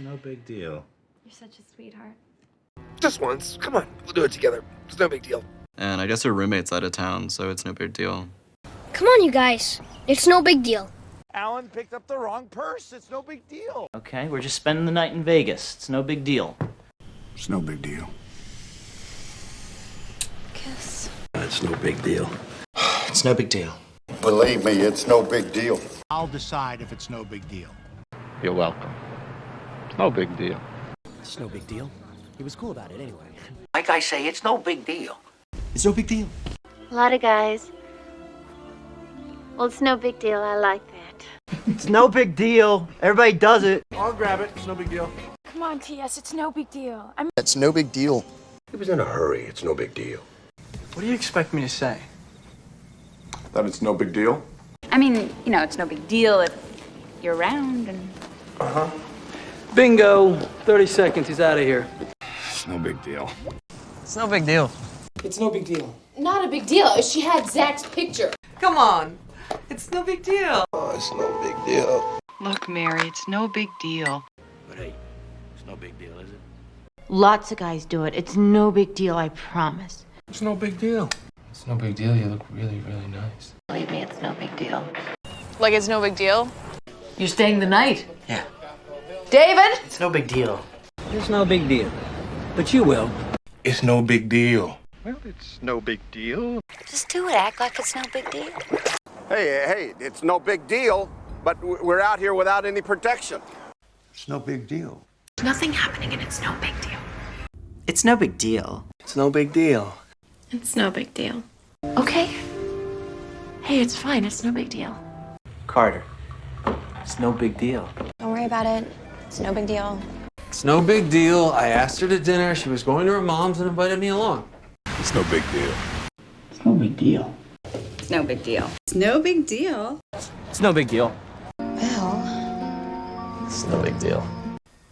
no big deal. You're such a sweetheart. Just once. Come on, we'll do it together. It's no big deal. And I guess her roommate's out of town, so it's no big deal. Come on, you guys. It's no big deal. Alan picked up the wrong purse. It's no big deal. Okay, we're just spending the night in Vegas. It's no big deal. It's no big deal. Kiss. It's no big deal. It's no big deal. Believe me, it's no big deal. I'll decide if it's no big deal. You're welcome. It's no big deal. It's no big deal. He was cool about it anyway. Like I say, it's no big deal. It's no big deal. A lot of guys. Well, it's no big deal. I like that. It's no big deal. Everybody does it. I'll grab it. It's no big deal. Come on, T.S. It's no big deal. I'm. It's no big deal. He was in a hurry. It's no big deal. What do you expect me to say? That it's no big deal? I mean, you know, it's no big deal if you're around and. Bingo! 30 seconds, he's out of here. It's no big deal. It's no big deal. It's no big deal. Not a big deal. She had Zach's picture. Come on. It's no big deal. Oh, it's no big deal. Look, Mary, it's no big deal. But hey, it's no big deal, is it? Lots of guys do it. It's no big deal. I promise. It's no big deal. It's no big deal. You look really, really nice. Believe me, it's no big deal. Like it's no big deal? You're staying the night? Yeah. David? It's no big deal. It's no big deal. But you will. It's no big deal. Well, it's no big deal. Just do it. Act like it's no big deal. Hey, hey, it's no big deal, but we're out here without any protection. It's no big deal. Nothing happening, and it's no big deal. It's no big deal. It's no big deal. It's no big deal. Okay. Hey, it's fine. It's no big deal. Carter. It's no big deal. Don't worry about it. It's no big deal. It's no big deal. I asked her to dinner. She was going to her mom's and invited me along. It's no big deal. It's no big deal. It's no big deal. It's no big deal. It's no big deal. Well, It's no big deal.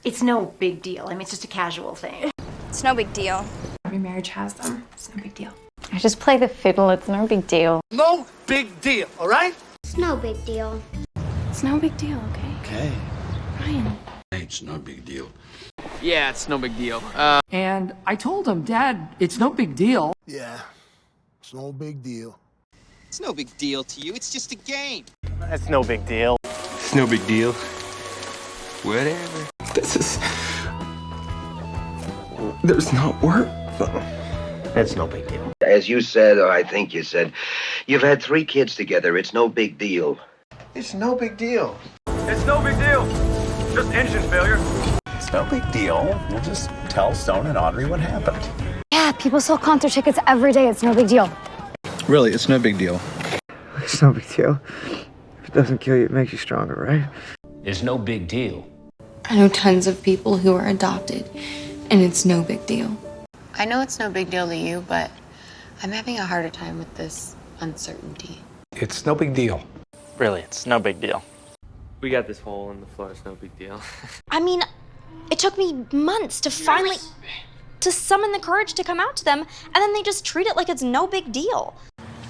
it's no big deal. I mean, it's just a casual thing. It's no big deal. Every marriage has them. It's no big deal. I just play the fiddle. It's no big deal. No big deal, all right? It's no big deal. It's no big deal, okay? Okay. Ryan. It's no big deal. Yeah, it's no big deal. Uh, And I told him, Dad, it's no big deal. Yeah, it's no big deal. It's no big deal to you. It's just a game. That's no big deal. It's no big deal. Whatever. This is. There's not work. It's no big deal. As you said, or I think you said, you've had three kids together. It's no big deal. It's no big deal. It's no big deal. Just engine failure. It's no big deal. We'll just tell Stone and Audrey what happened. Yeah, people sell concert tickets every day. It's no big deal. Really, it's no big deal. It's no big deal. If it doesn't kill you, it makes you stronger, right? It's no big deal. I know tons of people who are adopted, and it's no big deal. I know it's no big deal to you, but I'm having a harder time with this uncertainty. It's no big deal. Really, it's no big deal. We got this hole in the floor. It's no big deal. I mean, it took me months to finally to summon the courage to come out to them, and then they just treat it like it's no big deal.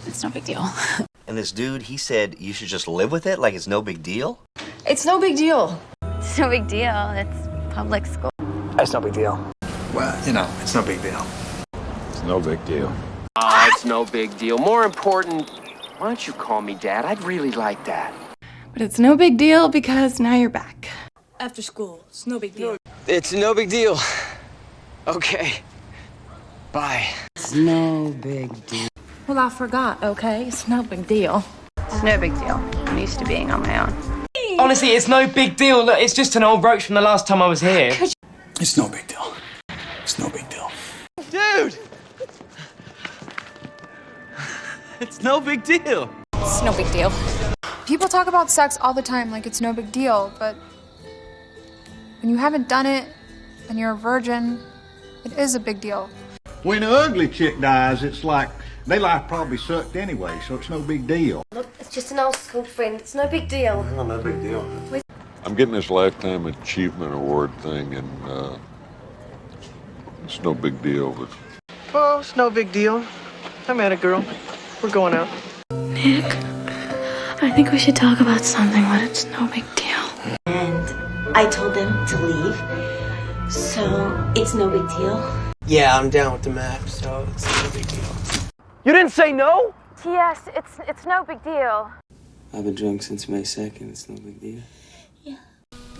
It's no big deal. And this dude, he said you should just live with it like it's no big deal? It's no big deal. It's no big deal. It's public school. That's no big deal. Well, you know, it's no big deal. It's no big deal. Ah, it's no big deal. More important, why don't you call me Dad? I'd really like that. But it's no big deal because now you're back. After school, it's no big deal. It's no big deal. Okay. Bye. It's no big deal. Well, I forgot, okay? It's no big deal. It's no big deal. I'm used to being on my own. Honestly, it's no big deal. Look, it's just an old brooch from the last time I was here. It's no big deal. It's no big deal. Dude! It's no big deal. It's no big deal. People talk about sex all the time like it's no big deal, but when you haven't done it and you're a virgin, it is a big deal. When an ugly chick dies, it's like their life probably sucked anyway, so it's no big deal. Look, it's just an old school friend. It's no big deal. No, no big deal. I'm getting this Lifetime Achievement Award thing, and uh, it's no big deal, but Oh, it's no big deal. I met a girl. We're going out. Nick, I think we should talk about something, but it's no big deal. And I told them to leave, so it's no big deal. Yeah, I'm down with the map, so it's no big deal. You didn't say no? Yes, it's it's no big deal. I've been drunk since May 2nd. It's no big deal. Yeah.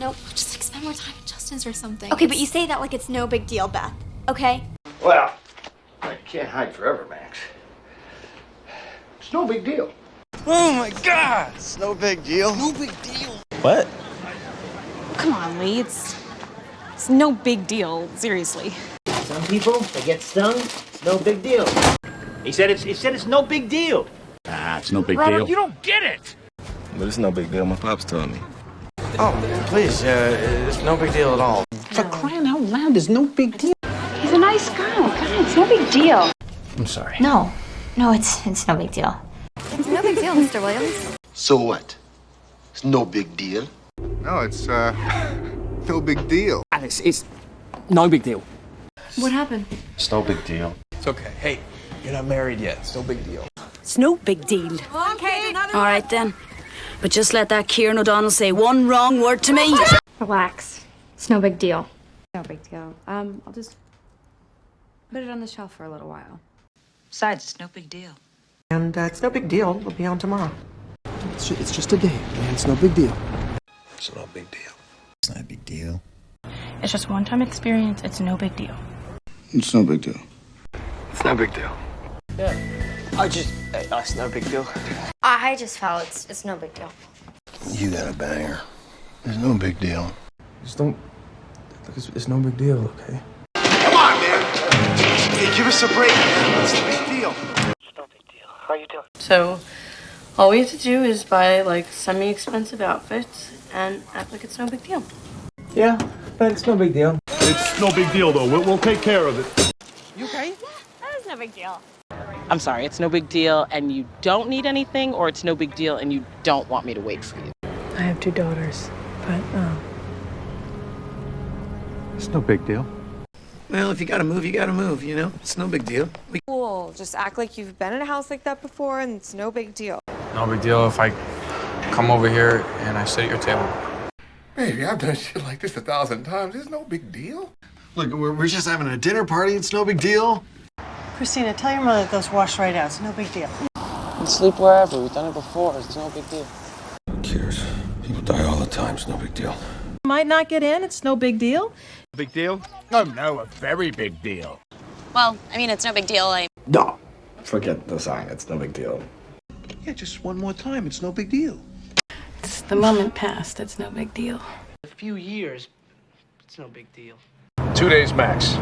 Nope, just like spend more time at Justin's or something. Okay, but you say that like it's no big deal, Beth. Okay? Well, I can't hide forever, Max. It's no big deal. Oh my god! It's no big deal. No big deal. What? Come on, Lee. It's it's no big deal. Seriously. Some people, they get stung, it's no big deal. He said it's, he said it's no big deal. Ah, it's no big Robert, deal. you don't get it. But it's no big deal. My pops told me. Oh, please, uh, it's no big deal at all. For crying out loud, there's no big deal. He's a nice guy. Come on, it's no big deal. I'm sorry. No. No, it's it's no big deal. It's no big deal, Mr. Williams. So what? It's no big deal. No, it's, uh, no big deal. Alice, it's no big deal. What happened? It's no big deal. It's okay. Hey, you're not married yet. It's no big deal. It's no big deal. Okay, All right then. But just let that Kieran O'Donnell say one wrong word to me. Relax. It's no big deal. No big deal. Um, I'll just put it on the shelf for a little while. Besides, it's no big deal. And uh, it's no big deal. We'll be on tomorrow. It's, it's just a day, man. It's no big deal. It's no big deal. It's not a big deal. It's just one time experience. It's no big deal. It's no big deal. It's no big deal. Yeah. I just, uh, it's no big deal. I just felt it's it's no big deal. You got a banger. It's no big deal. Just don't. Look, it's, it's no big deal, okay? Come on, man. Hey, give us a break, man. It's no big deal. How you doing? So, all we have to do is buy like semi-expensive outfits and act like it's no big deal. Yeah, but it's no big deal. It's no big deal, though. We'll, we'll take care of it. You okay? That is no big deal. I'm sorry, it's no big deal and you don't need anything, or it's no big deal and you don't want me to wait for you. I have two daughters, but um, It's no big deal. Well, if you gotta move, you gotta move, you know? It's no big deal. We cool. Just act like you've been in a house like that before, and it's no big deal. No big deal if I come over here and I sit at your table. Baby, I've done shit like this a thousand times. It's no big deal. Look, we're, we're just having a dinner party. It's no big deal. Christina, tell your mother that those wash right out. It's no big deal. We sleep wherever. We've done it before. It's no big deal. Who cares? People die all the time. It's no big deal. Might not get in. It's no big deal. Big deal? Oh, no, a very big deal. Well, I mean, it's no big deal. I No. Forget the sign. It's no big deal. Yeah, just one more time. It's no big deal. It's the moment past. It's no big deal. A few years, it's no big deal. Two days max.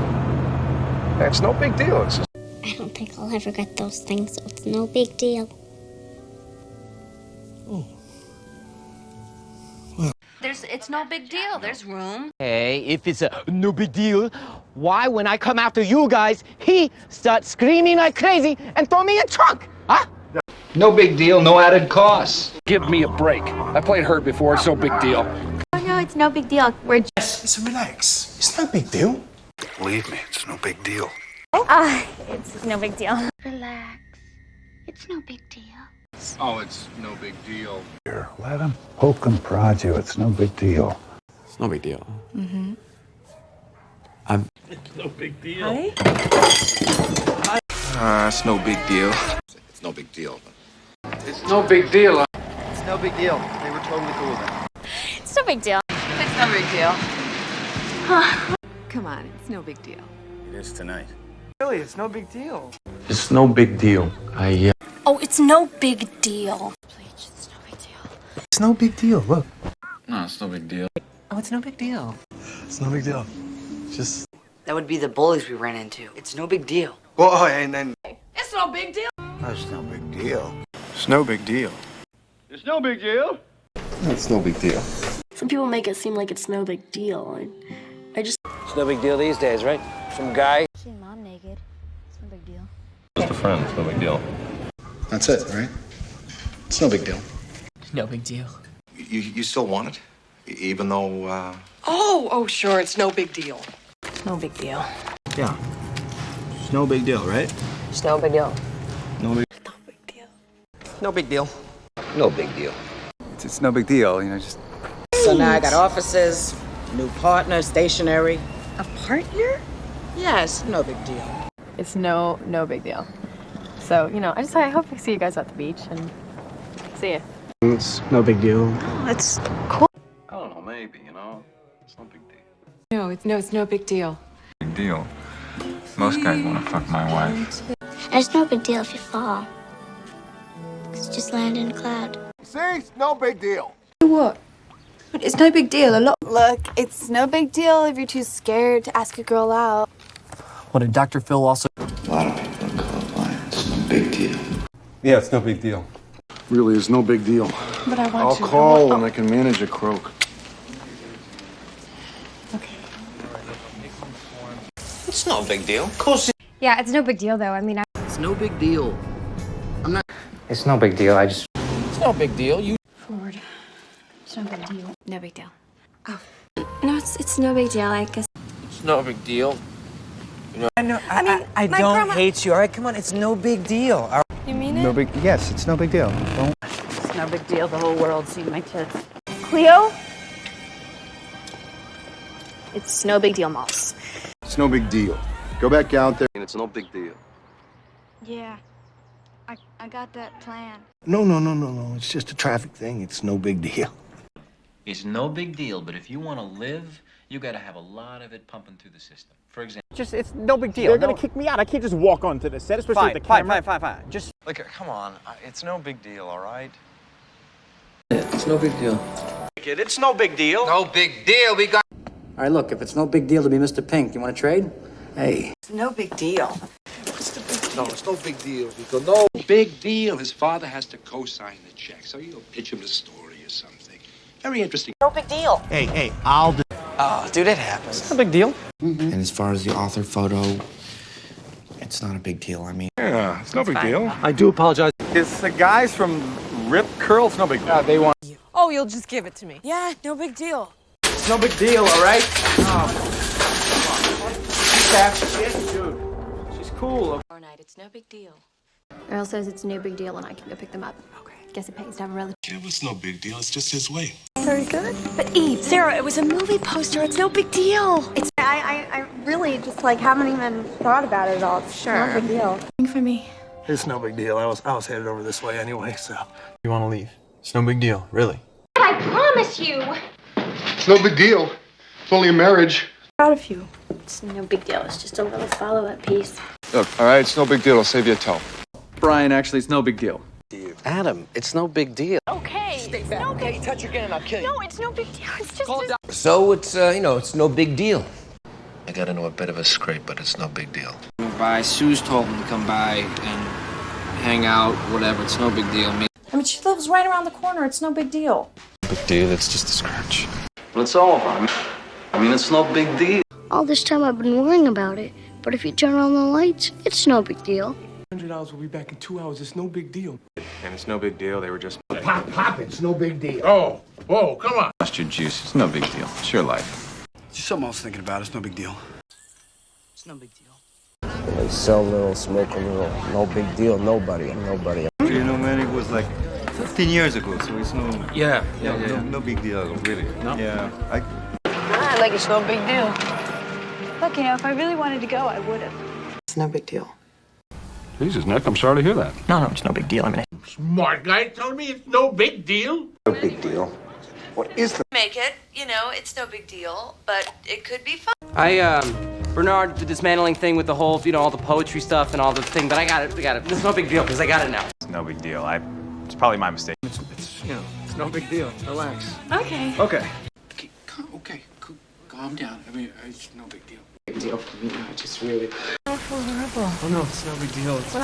That's no big deal. It's just I don't think I'll ever get those things, so it's no big deal. Oh, There's, it's no big deal. There's room. Hey, if it's a no big deal, why when I come after you guys, he starts screaming like crazy and throw me a trunk? Huh? No big deal, no added costs. Give me a break. I played hurt before. It's no big deal. Oh no, it's no big deal. We're just. So relax. It's no big deal. Believe me, it's no big deal. Ah, it's no big deal. Relax. It's no big deal. Oh, it's no big deal. Here, let him poke and prod you. It's no big deal. It's no big deal. Mm-hmm. I'm. It's no big deal. Honey? Uh, it's no big deal. It's no big deal. It's no big deal. It's no big deal. They were totally cool with it. It's no big deal. It's no big deal. Come on, it's no big deal. It is tonight. Really, it's no big deal. It's no big deal. I. Uh, Oh, it's no big deal. Please, it's no big deal. It's no big deal. Look. no, it's no big deal. Oh, it's no big deal. It's no big deal. Just. That would be the bullies we ran into. It's no big deal. Well, and then. It's no big deal. That's no big deal. It's no big deal. It's no big deal. It's no big deal. Some people make it seem like it's no big deal. I, I just. It's no big deal these days, right? Some guy. Seeing mom naked. It's no big deal. Just a friend. It's no big deal. That's it, right? It's no big deal. No big deal. You, you still want it? E- Even though, uh... Oh, oh, sure. It's no big deal. No big deal. Yeah. It's no big deal, right? It's no big deal. No big. No big Deal. No big deal. No big deal. It's, it's no big deal, you know, just. So now I got offices, New partner, stationery. A partner? Yes, no big deal. It's no, no big deal. So, you know, I just I hope I see you guys at the beach and see ya. It's no big deal. It's cool. I don't know, maybe, you know? It's no big deal. No, it's no, it's no big deal. Big deal. Most guys want to fuck my wife. And it's no big deal if you fall. It's just land in a cloud. See? It's no big deal. What? But it's no big deal. A lot. Look, it's no big deal if you're too scared to ask a girl out. What did Dr. Phil also? Yeah, it's no big deal. Really, it's no big deal. But I want I'll to. call when I can manage a croak. Okay. It's no big deal. Of course Yeah, it's no big deal though. I mean, I. it's no big deal. I'm not. It's no big deal. I just. It's no big deal. You. Ford. It's no big deal. No big deal. Oh. No, it's it's no big deal. I guess. It's no big deal. I know. I, mean, I, I don't grandma- hate you. All right, come on. It's no big deal. All right. You mean No big. Yes, it's no big deal. Don't. It's no big deal. The whole world seen my tits. Cleo? It's no big deal, Moss. It's no big deal. Go back out there. And it's no big deal. Yeah. I, I got that plan. No, no, no, no, no. It's just a traffic thing. It's no big deal. It's no big deal, but if you want to live, you got to have a lot of it pumping through the system. For example, Just, it's no big deal. They're They're gonna gonna kick me out. I can't just walk onto the set, especially Fine, with the fine, camera. fine, fine, fine. Just. Look, come on. It's no big deal, all right? It's no big deal. Kid, it's no big deal. No big deal. We got. All right, look, if it's no big deal to be Mr. Pink, you want to trade? Hey. It's no big deal. No, it's no big deal. Because no Big deal. His father has to co-sign the check, so you'll pitch him the story or something. Very interesting. No big deal. Hey, hey, I'll do. Oh, dude, it happens. No big deal. Mm-hmm. And as far as the author photo, it's not a big deal. I mean, Yeah, it's no big deal. I do apologize. It's the guys from Rip Curl. It's no big deal. Yeah, they want. Oh, you'll just give it to me. Yeah, no big deal. It's no big deal, all right? Oh. Dude, she's cool. Tomorrow night, it's no big deal. Earl says it's no big deal, and I can go pick them up. Okay. Guess it pays to have a relative. Yeah, it's no big deal. It's just his way. Very good. But Eve, Sarah, it was a movie poster. It's no big deal. It's I, I, I really just like haven't even thought about it at all. It's sure. no big deal. For me. It's no big deal. I was I was headed over this way anyway, so. You want to leave? It's no big deal, really. I promise you. It's no big deal. It's only a marriage. Proud of you. It's no big deal. It's just a little follow-up piece. Look, all right, it's no big deal. I'll save you a tow. Brian, actually, it's no big deal. Adam, it's no big deal. Okay. Stay back. No Okay, big. touch again and I'll kill you. No, it's no big deal. It's just. a- So it's uh, you know, it's no big deal. I got into a bit of a scrape, but it's no big deal. By Sue's told him to come by and hang out, whatever. It's no big deal. Me. I mean, she lives right around the corner. It's no big deal. Big deal. It's just a scratch. But it's all over. I mean, it's no big deal. All this time I've been worrying about it, but if you turn on the lights, it's no big deal. Hundred dollars will be back in two hours. It's no big deal. And it's no big deal. They were just. Pop, pop. It's no big deal. Oh, whoa, come on. Lost your juice. It's no big deal. It's your life. Something else thinking about. It's no big deal. It's no big deal. They sell little, smoke a little. No big deal. Nobody. I'm nobody. You know, man, it was like 15 years ago, so it's no. Yeah, no, no, no big deal, really. No? Yeah. I, Ah, like it's no big deal. Look, you know, if I really wanted to go, I would have. It's no big deal. Jesus, Nick, I'm sorry to hear that. No, no, it's no big deal. I mean, Smart guy telling me it's no big deal. No big deal. What is the Make it, you know, it's no big deal, but it could be fun. I um, Bernard the dismantling thing with the whole, you know, all the poetry stuff and all the thing. But I got it. I got it. It's no big deal because I got it now. It's no big deal. I. It's probably my mistake. It's, it's you know, it's no big deal. Relax. Okay. Okay. Okay, calm, okay, calm down. I mean, it's no big deal. Big deal for me. I just really. Oh no, it's no big deal. It's,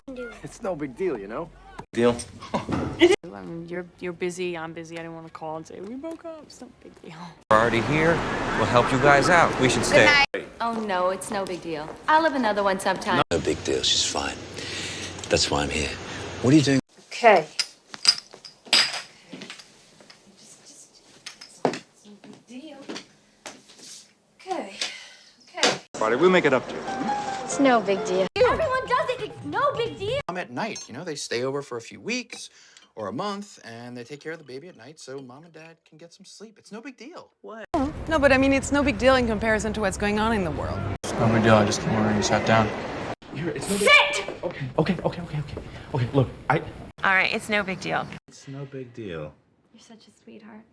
it's no big deal, you know. Deal. I mean, you're you're busy. I'm busy. I didn't want to call and say we broke up. It's no big deal. We're already here. We'll help you guys out. We should stay. Oh no, it's no big deal. I'll have another one sometime. No big deal. She's fine. That's why I'm here. What are you doing? Okay. Okay. Okay. Buddy, we'll make it up to you. It's no big deal. Everyone does it. It's no big deal. Mom at night, you know, they stay over for a few weeks or a month and they take care of the baby at night so mom and dad can get some sleep. It's no big deal. What? No, but I mean, it's no big deal in comparison to what's going on in the world. It's no big deal. I just came over and you sat down. Here, it's no big Sit! Okay, okay, okay, okay, okay. Okay, look, I. All right, it's no big deal. It's no big deal. You're such a sweetheart.